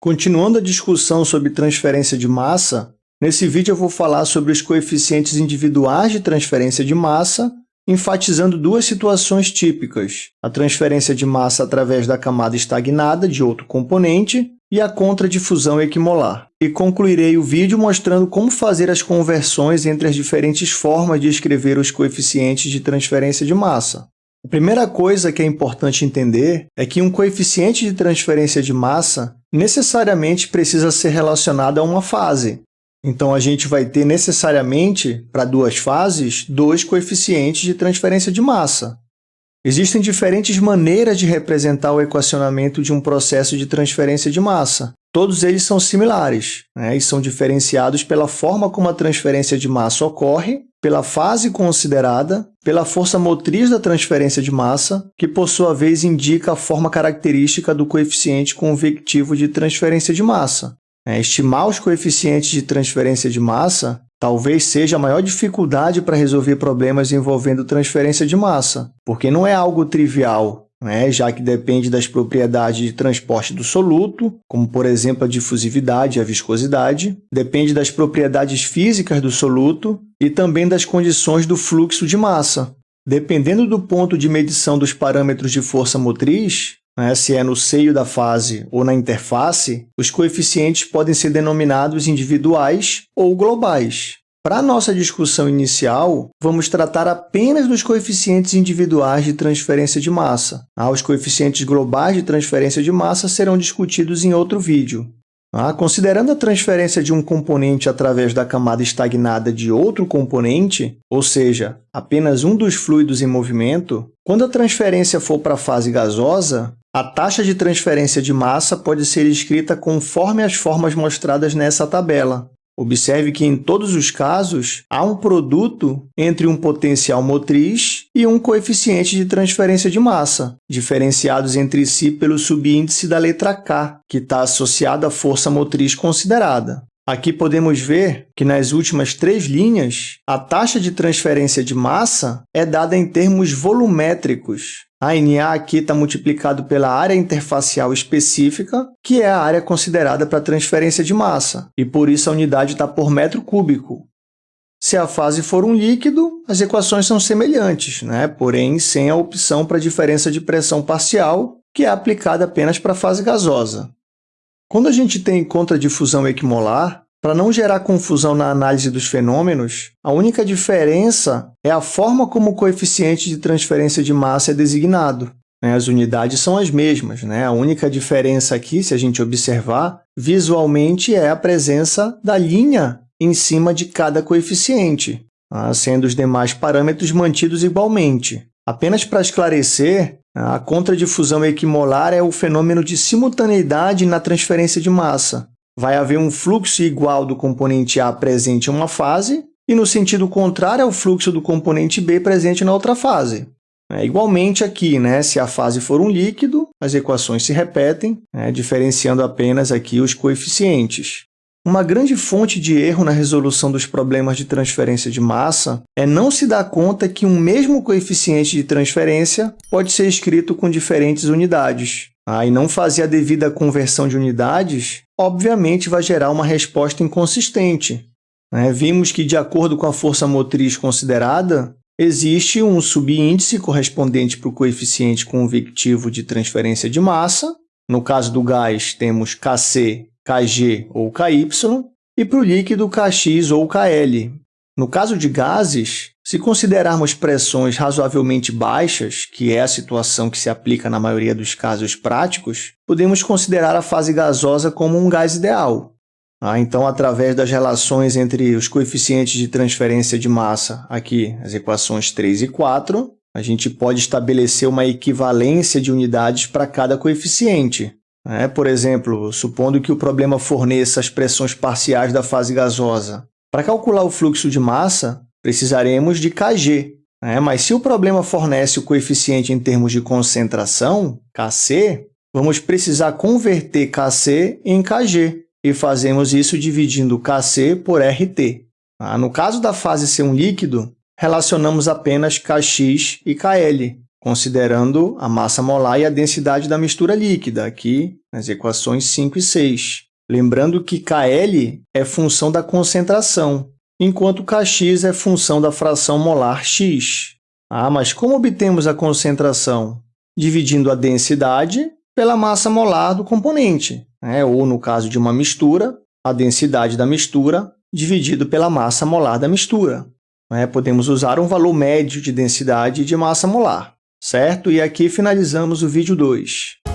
Continuando a discussão sobre transferência de massa, nesse vídeo eu vou falar sobre os coeficientes individuais de transferência de massa, enfatizando duas situações típicas, a transferência de massa através da camada estagnada de outro componente e a contradifusão equimolar. E concluirei o vídeo mostrando como fazer as conversões entre as diferentes formas de escrever os coeficientes de transferência de massa. A primeira coisa que é importante entender é que um coeficiente de transferência de massa necessariamente precisa ser relacionado a uma fase. Então, a gente vai ter necessariamente, para duas fases, dois coeficientes de transferência de massa. Existem diferentes maneiras de representar o equacionamento de um processo de transferência de massa. Todos eles são similares né, e são diferenciados pela forma como a transferência de massa ocorre, pela fase considerada, pela força motriz da transferência de massa, que, por sua vez, indica a forma característica do coeficiente convectivo de transferência de massa. É, estimar os coeficientes de transferência de massa talvez seja a maior dificuldade para resolver problemas envolvendo transferência de massa, porque não é algo trivial, né? já que depende das propriedades de transporte do soluto, como, por exemplo, a difusividade e a viscosidade, depende das propriedades físicas do soluto e também das condições do fluxo de massa. Dependendo do ponto de medição dos parâmetros de força motriz, né, se é no seio da fase ou na interface, os coeficientes podem ser denominados individuais ou globais. Para nossa discussão inicial, vamos tratar apenas dos coeficientes individuais de transferência de massa. Ah, os coeficientes globais de transferência de massa serão discutidos em outro vídeo. Ah, considerando a transferência de um componente através da camada estagnada de outro componente, ou seja, apenas um dos fluidos em movimento, quando a transferência for para a fase gasosa, a taxa de transferência de massa pode ser escrita conforme as formas mostradas nessa tabela. Observe que, em todos os casos, há um produto entre um potencial motriz e um coeficiente de transferência de massa, diferenciados entre si pelo subíndice da letra K, que está associado à força motriz considerada. Aqui podemos ver que, nas últimas três linhas, a taxa de transferência de massa é dada em termos volumétricos, a NA aqui está multiplicado pela área interfacial específica, que é a área considerada para transferência de massa, e por isso a unidade está por metro cúbico. Se a fase for um líquido, as equações são semelhantes, né? porém sem a opção para diferença de pressão parcial, que é aplicada apenas para a fase gasosa. Quando a gente tem contradifusão equimolar, para não gerar confusão na análise dos fenômenos, a única diferença é a forma como o coeficiente de transferência de massa é designado. Né? As unidades são as mesmas. Né? A única diferença aqui, se a gente observar, visualmente é a presença da linha em cima de cada coeficiente, tá? sendo os demais parâmetros mantidos igualmente. Apenas para esclarecer, a contradifusão equimolar é o fenômeno de simultaneidade na transferência de massa vai haver um fluxo igual do componente A presente em uma fase e, no sentido contrário, ao fluxo do componente B presente na outra fase. É, igualmente aqui, né, se a fase for um líquido, as equações se repetem, né, diferenciando apenas aqui os coeficientes. Uma grande fonte de erro na resolução dos problemas de transferência de massa é não se dar conta que um mesmo coeficiente de transferência pode ser escrito com diferentes unidades. Ah, e não fazer a devida conversão de unidades obviamente vai gerar uma resposta inconsistente. Né? Vimos que, de acordo com a força motriz considerada, existe um subíndice correspondente para o coeficiente convectivo de transferência de massa. No caso do gás, temos Kc, Kg ou Ky, e para o líquido, Kx ou Kl. No caso de gases, se considerarmos pressões razoavelmente baixas, que é a situação que se aplica na maioria dos casos práticos, podemos considerar a fase gasosa como um gás ideal. Ah, então, através das relações entre os coeficientes de transferência de massa, aqui as equações 3 e 4, a gente pode estabelecer uma equivalência de unidades para cada coeficiente. É, por exemplo, supondo que o problema forneça as pressões parciais da fase gasosa, para calcular o fluxo de massa, precisaremos de Kg. Né? Mas se o problema fornece o coeficiente em termos de concentração, Kc, vamos precisar converter Kc em Kg, e fazemos isso dividindo Kc por RT. Ah, no caso da fase ser um líquido, relacionamos apenas Kx e Kl. Considerando a massa molar e a densidade da mistura líquida, aqui nas equações 5 e 6. Lembrando que KL é função da concentração, enquanto Kx é função da fração molar x. Ah, mas como obtemos a concentração? Dividindo a densidade pela massa molar do componente, né? ou, no caso de uma mistura, a densidade da mistura dividido pela massa molar da mistura. Né? Podemos usar um valor médio de densidade de massa molar, certo? E aqui finalizamos o vídeo 2.